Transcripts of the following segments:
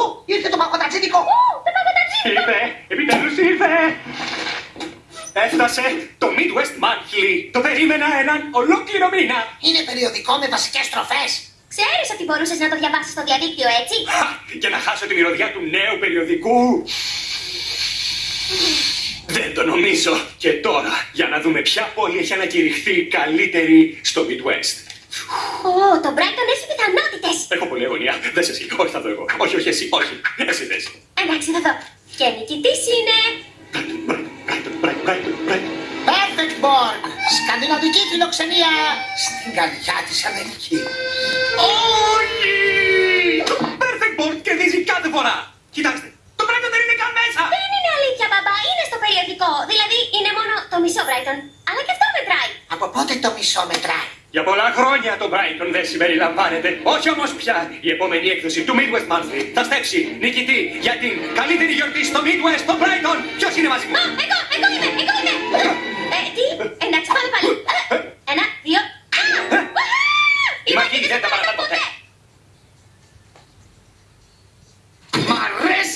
Ω, ήρθε το παγκοταξίδικο! Ω, το παγκοταξίδικο! Ήρθε, επιτέλους ήρθε! Έφτασε το Midwest Monthly. Το περίμενα έναν ολόκληρο μήνα. Είναι περιοδικό με βασικές στροφές. Ξέρεις ότι μπορούσες να το διαβάσεις στο διαδίκτυο, έτσι; Χα, και να χάσω τη μυρωδιά του νέου περιοδικού. Δεν το νομίζω. Και τώρα, για να δούμε ποια πόλη έχει ανακηρυχθεί καλύτερη στο Midwest. Ω, oh, το Brighton έχει πιθανότητες. Έχω πολλή αγωνία. Δες εσύ. Όχι, θα δω εγώ. Όχι, όχι, εσύ. Όχι. Εσύ δες. Εντάξει, θα δω. Και νικητής είναι... Brighton, Brighton, Brighton, Brighton. Perfect Borg. Σκανδιναβική φιλοξενία στην καρδιά της Αμερικής. Όχι! Το Perfect Board κερδίζει κάθε φορά. Κοιτάξτε, το Brighton δεν είναι καν μέσα. Δεν είναι αλήθεια, μπαμπά. Είναι στο περιοδικό. Δηλαδή, είναι μόνο το μισό Brighton. Αλλά και αυτό μετράει. Από πότε το μισό μετράει; Για πολλά χρόνια το Brighton δεν συμπεριλαμβάνεται. Όχι όμως πια. Η επόμενη έκδοση του Midwest Monthly θα στέψει νικητή για την καλύτερη γιορτή στο Midwest, το Brighton. Ποιος είναι μαζί μου;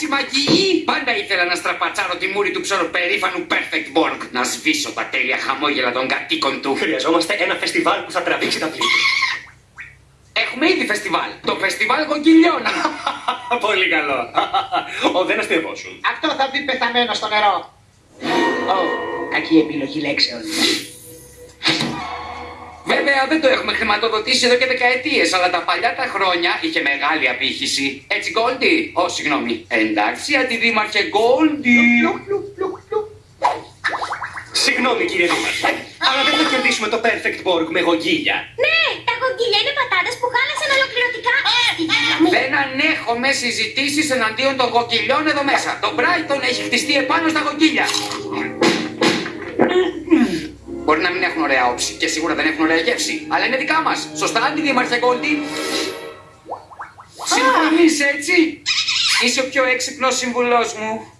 Αρέσει μαγική! Πάντα ήθελα να στραπατσάρω τη μούρη του ψωροπερήφανου Perfect Borg. Να σβήσω τα τέλεια χαμόγελα των κατοίκων του. Χρειαζόμαστε ένα φεστιβάλ που θα τραβήξει τα πλήθη. Έχουμε ήδη φεστιβάλ. Το φεστιβάλ κοκκιλιών. Πολύ καλό. Ο δεν αστειευόσουν. Αυτό θα μπει πεθαμένο στο νερό. Ω, κακή επιλογή λέξεων. Βέβαια δεν το έχουμε χρηματοδοτήσει εδώ και δεκαετίες, αλλά τα παλιά τα χρόνια είχε μεγάλη απήχηση. Έτσι, Γκόλντι. Ω, συγγνώμη. Εντάξει, αντιδήμαρχε Γκόλντι. Συγγνώμη κύριε Δήμαρχε, αλλά δεν θα κερδίσουμε το Perfect Borg με γογγίλια. Ναι, τα γογγίλια είναι πατάτες που χάλασαν ολοκληρωτικά στη γύλα μου. Δεν ανέχομαι συζητήσεις εναντίον των γοκυλιών εδώ μέσα. Το Brighton έχει χτιστεί επάνω στα γοκίλια. Μπορεί να μην έχουν ωραία όψη και σίγουρα δεν έχουν ωραία γεύση. Αλλά είναι δικά μας. Σωστά, αντιδήμαρχε Γκόλντι. Συμφωνείς έτσι; Είσαι ο πιο έξυπνος σύμβουλός μου.